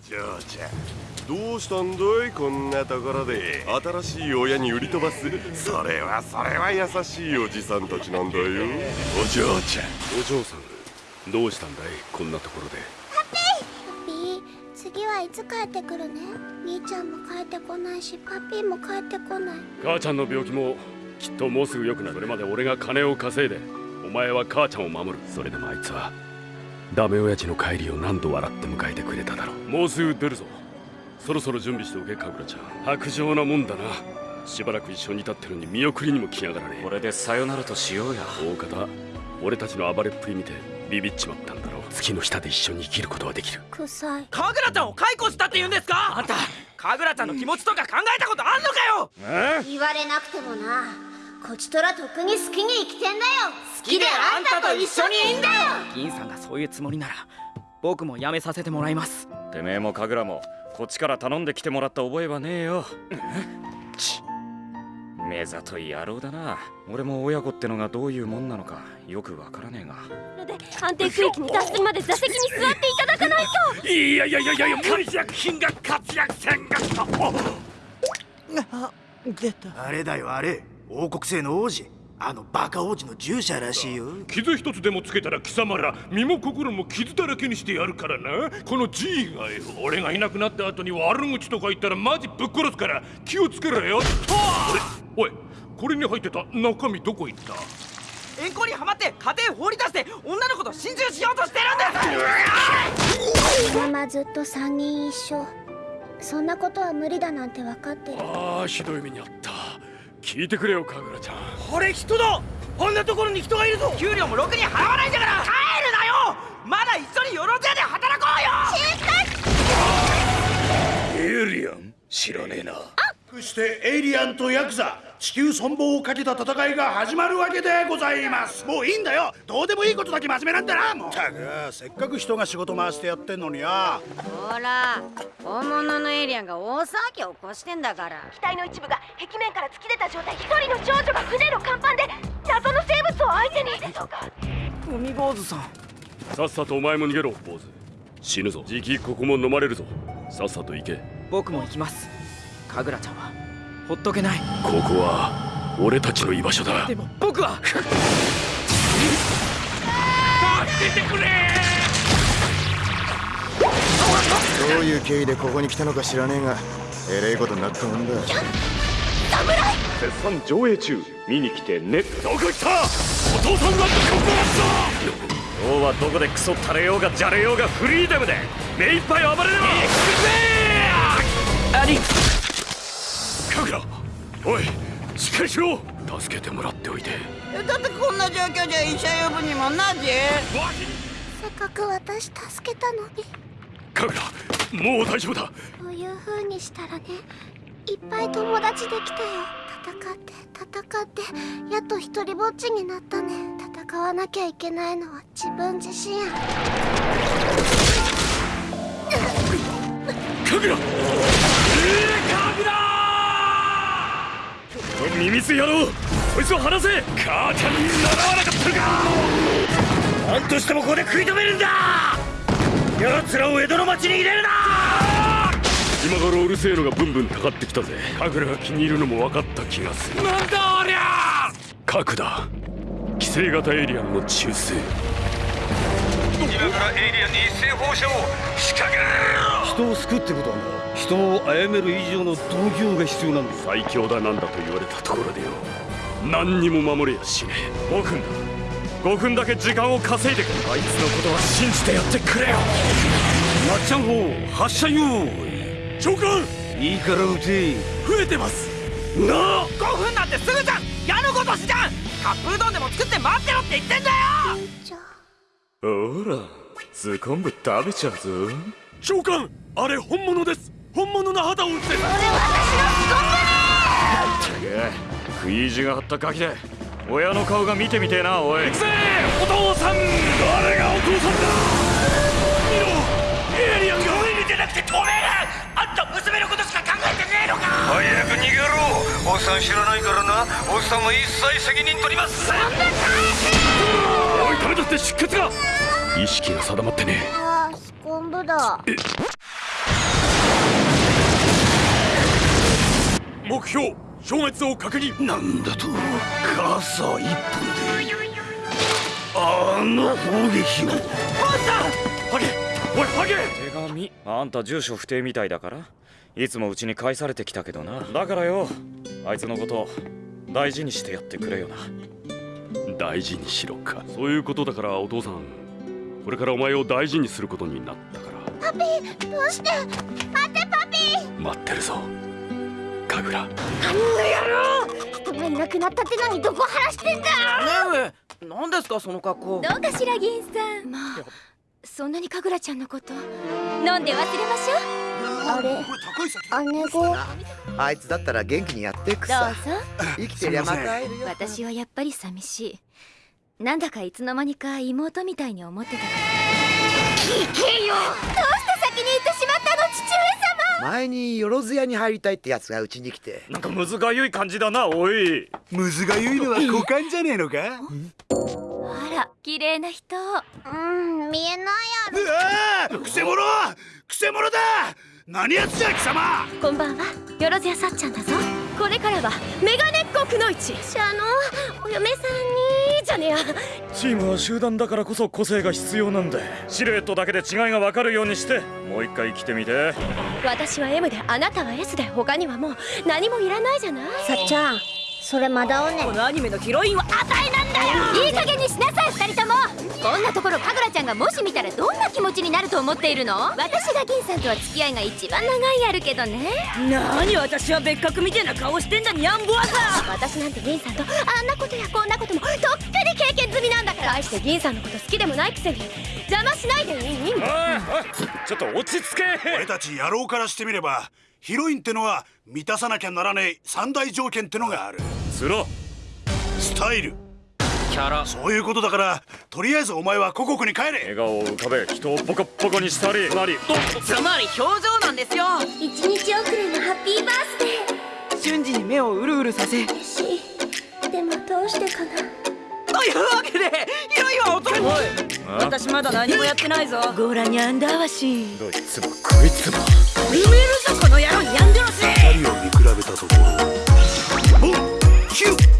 嬢ちゃんどうしたんだいこんなところで。新しい親に売り飛ばす。それはそれは優しいおじさんたちなんだよ。お嬢ちゃん。お嬢さんどうしたんだいこんなところで？ハッピー。次はいつ帰ってくるね？兄ちゃんも帰ってこないしパピーも帰ってこない。母ちゃんの病気もきっともうすぐ良くなる。それまで俺が金を稼いでお前は母ちゃんを守る。それでもあいつはダメ親父の帰りを何度笑って迎えてくれただろう。もうすぐ出るぞ。そろそろ準備しておけカグラちゃん。白状なもんだな。しばらく一緒に立ってるのに見送りにも来やがらね。これでさよならとしようや。大方俺たちの暴れっぷり見てビビっちまったんだろう。月の下で一緒に生きることはできる。臭い。カグラちゃんを解雇したって言うんですか？あんた。カグラちゃんの気持ちとか考えたことあんのかよ！言われなくてもなこちとらとっくに好きに生きてんだよ。好きであんたと一緒にいんだよ。銀さんがそういうつもりなら僕も辞めさせてもらいます。てめえもカグラもこっちから頼んできてもらった覚えはねえよ。ち目ざとい野郎だな。俺も親子ってのがどういうもんなのかよくわからねえが。で安定区域に達するまで座席に座っていただかないと。いやいやいやいやいや活躍品が活躍戦が出たあれだよあれ王国製の王子あのバカ王子の従者らしいよ。傷一つでもつけたら貴様ら身も心も傷だらけにしてやるからな。この G がよ。俺がいなくなった後に悪口とか言ったらマジぶっ殺すから気をつけろよ。おいこれに入ってた中身どこ行った？円行にはまって家庭放り出して女の子と心中しようとしてるんです。ママずっと3人一緒。そんなことは無理だなんて分かってる。ああひどい目にあった聞いてくれよカグラちゃん。これ人だ。こんなところに人がいるぞ。給料もろくに払わないんだから。帰るなよ。まだ一緒によろずやで働こうよ。知らねえなそしてエイリアンとヤクザ。地球存亡をかけた戦いが始まるわけでございます。もういいんだよ。どうでもいいことだけ真面目なんだなもう。たくせっかく人が仕事回してやってんのによ。ほら本物のエイリアンが大騒ぎを起こしてんだから。機体の一部が壁面から突き出た状態。一人の少女が船の甲板で謎の生物を相手に。そうか海坊主さん。さっさとお前も逃げろ坊主。死ぬぞ。じきここも飲まれるぞ。さっさと行け。僕も行きますカグラちゃんはほっとけない。ここは俺たちの居場所だ。でも僕はどういう経緯でここに来たのか知らねえがえれいことになったもんだ。絶賛上映中。見に来てねどこ行った？お父さんがここ今日はどこでクソ垂れようがじゃれようがフリーダムで目いっぱい暴れれば！ありおいしっかりしろ。助けてもらっておいて。だってこんな状況じゃ医者呼ぶにもなぜせっかく私助けたのに。カグラもう大丈夫だ。そういう風にしたらねいっぱい友達できたよ。戦って戦ってやっと一人ぼっちになったね。戦わなきゃいけないのは自分自身カグラこの耳つ野郎こいつを離せ！母ちゃんに習わなかったのか！何としてもここで食い止めるんだ！奴らを江戸の町に入れるな！今頃うるせえのがブンブンたかってきたぜ。カグラが気に入るのも分かった気がする。なんだありゃ！核だ。規制型エイリアンの中枢今からエイリアンに一斉放射を仕掛ける人を救うってことなんだ人を殺める以上の度胸が必要なんだ最強だなんだと言われたところでよ。何にも守れやしね。え5分だ。5分だけ時間を稼いでくれ。あいつのことは信じてやってくれよ。まっちゃん砲発射用意。長官いいから撃て。増えてます。なあ！5分なんてすぐじゃん！矢のごとしじゃんカップうどんでも作って待ってろって言ってんだよ！ほらズコンブ食べちゃうぞ。長官あれ本物です本物の肌を打ってそれ私のスコンブね食い意地が張ったガキで。親の顔が見てみてえなおい。行くぜお父さん。誰がお父さんだ。見ろ。エイリアンが上に出なくて止める。あんた娘のことしか考えてねえのか。早く逃げろ。おっさん知らないからな。おっさんは一切責任取ります。おいダメだって出血が。意識が定まってねああスコンブだ目標消滅を確認。なんだとカーサー一本であの。砲撃をハゲ！おいハゲ！手紙。あんた住所不定みたいだから。いつもうちに返されてきたけどな。だからよ。あいつのこと大事にしてやってくれよな。大事にしろか。そういうことだからお父さん。これからお前を大事にすることになったから。パピーどうして？待ってパピー。待ってるぞ神楽。あんな野郎人がいなくなったってのにどこ晴らしてんだ。ねえ何ですかその格好。どうかしら銀さん。まあ。そんなに神楽ちゃんのこと飲んで忘れましょう。あれ姉子あいつだったら元気にやっていくどうさぞ。生きてりゃまた会えるよ。私はやっぱり寂しい。なんだかいつの間にか妹みたいに思ってた。から聞けよ前によろず屋に入りたいってやつがうちに来て。なんかむずがゆい感じだなおい。むずがゆいのは股間じゃねえのか？あら綺麗な人。うん見えないやろ。うわーくせ者！くせ者だ！何やつじゃ貴様！こんばんはよろずやさっちゃんだぞ。これからはメガネっ子くのいちあのお嫁さんに。じゃねえやチームは集団だからこそ個性が必要なんでシルエットだけで違いが分かるようにして。もう一回来てみて。私は M であなたは S で他にはもう何もいらないじゃない。さっちゃんそれまだおね。このアニメのヒロインはあたいなんだよ。いい加減にしなさい二人とも。こんなところかぐらちゃんがもし見たらどんな気持ちになると思っているの？私が銀さんとは付き合いが一番長いあるけどね。何私は別格みたいな顔してんだにゃんぼわさ私なんて銀さんとあんなことやこんなみなんだから対して銀さんのこと好きでもないくせに邪魔しないでいいおいおいちょっと落ち着け。俺たち野郎からしてみればヒロインってのは満たさなきゃならねえ三大条件ってのがある。スロスタイル。キャラ。そういうことだからとりあえずお前は故国に帰れ。笑顔を浮かべ人をポコポコにしたりなりつまり表情なんですよ。一日遅れのハッピーバースデ瞬時に目をうるうるさせーしでもどうしてかなというわけでヒロインは男おい。私まだ何もやってないぞ。ゴーラニャンダーワシどいつもこいつも。埋めるぞこの野郎ニャンドロシ二人を見比べたところ。ボンキュッ